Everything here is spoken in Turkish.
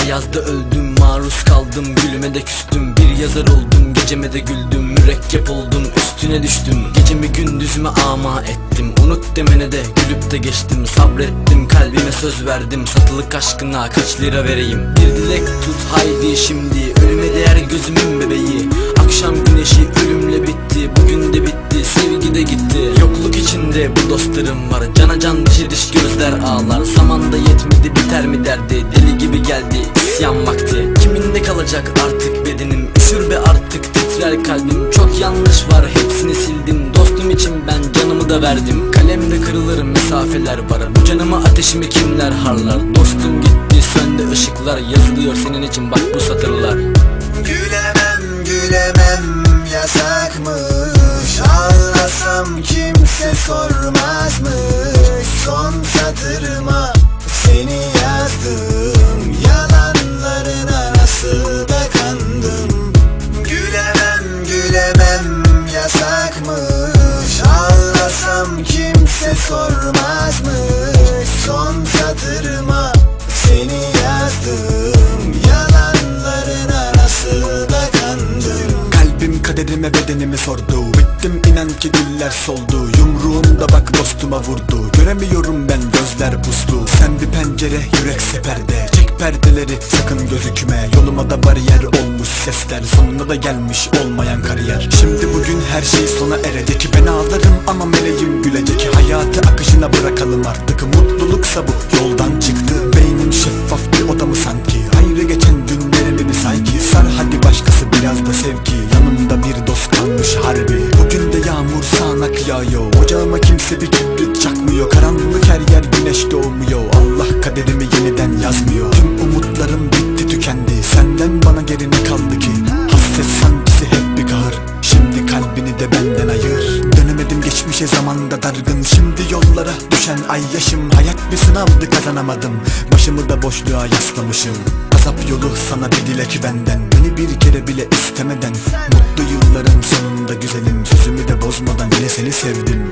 ayazda öldüm Maruz kaldım gülüme de küstüm. Bir yazar oldum geceme de güldüm Mürekkep oldum üstüne düştüm. Gecemi gündüzüme ama ettim Unut demene de gülüp de geçtim. Sabrettim kalbime söz verdim Satılık aşkına kaç lira vereyim? Bir dilek tut haydi şimdi Ölüme değer gözümün bebeği. Akşam güneşi ölümle bitti Bugün de bitti sevgi de gitti. Yokluk içinde bu dostlarım var Cana can dişi diş gözler ağlar. Zamanda yetmedi biter mi derdi? Deli gibi geldi isyan vakti. Kiminle kalacak artık bedenim? Üşür be artık titrer kalbim. Çok yanlış var hepsini sildim. Dostum için ben canımı da verdim. Kalemde kırılır mesafeler var. Bu canımı ateşimi kimler harlar? Dostum gitti söndü ışıklar. Yazılıyor senin için bak bu satırlar kaderime bedenimi sordu. Bittim inan ki güller soldu. Yumruğunda bak dostuma vurdu. Göremiyorum ben gözler puslu. Sen bir pencere yürek seperde Çek perdeleri sakın gözükme. Yoluma da bariyer olmuş sesler. Sonunda da gelmiş olmayan kariyer. Şimdi bugün her şey sona erecek. Ben ağlarım ama meleğim gülecek. Hayatı akışına bırakalım artık. Mutluluksa bu yoldan çıktı Senden bana geri ne kaldı ki? Hasret sancısı hep bir kahır Şimdi kalbini de benden ayır. Dönemedim geçmişe zamanda dargın. Şimdi yollara düşen ay yaşım. Hayat bir sınavdı kazanamadım. Başımı da boşluğa yaslamışım. Azap yolu sana bir dilek benden. Beni bir kere bile istemeden. Mutlu yılların sonunda güzelim. Sözümü de bozmadan yine seni sevdim